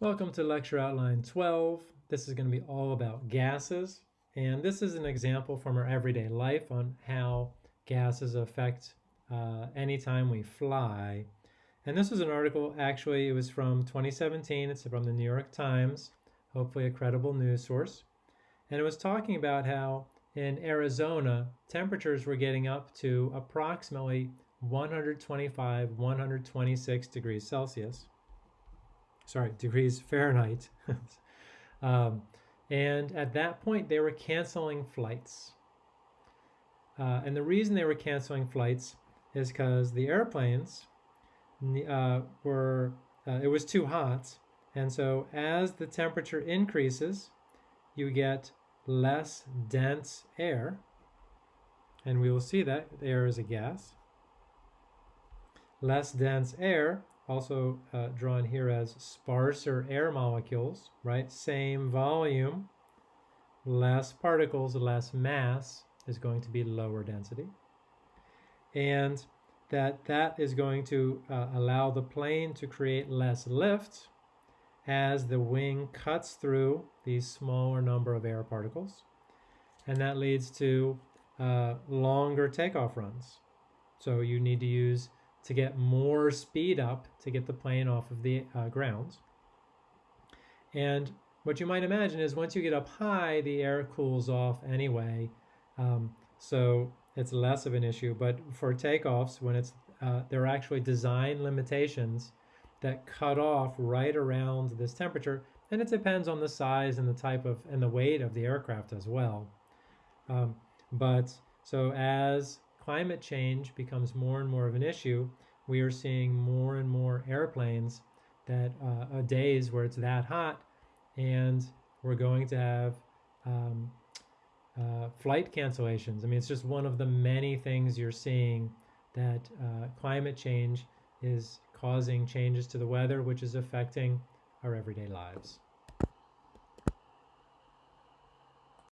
Welcome to lecture outline 12. This is going to be all about gases. And this is an example from our everyday life on how gases affect uh, anytime we fly. And this was an article, actually, it was from 2017. It's from the New York Times, hopefully a credible news source. And it was talking about how in Arizona, temperatures were getting up to approximately 125, 126 degrees Celsius sorry, degrees Fahrenheit. um, and at that point, they were canceling flights. Uh, and the reason they were canceling flights is because the airplanes uh, were, uh, it was too hot. And so as the temperature increases, you get less dense air. And we will see that air is a gas. Less dense air also uh, drawn here as sparser air molecules, right? Same volume, less particles, less mass is going to be lower density. And that that is going to uh, allow the plane to create less lift as the wing cuts through these smaller number of air particles. And that leads to uh, longer takeoff runs. So you need to use to get more speed up to get the plane off of the uh, ground. And what you might imagine is once you get up high, the air cools off anyway. Um, so it's less of an issue. But for takeoffs, when it's uh, there are actually design limitations that cut off right around this temperature, and it depends on the size and the type of and the weight of the aircraft as well. Um, but so as climate change becomes more and more of an issue, we are seeing more and more airplanes that uh, days where it's that hot, and we're going to have um, uh, flight cancellations. I mean, it's just one of the many things you're seeing that uh, climate change is causing changes to the weather, which is affecting our everyday lives.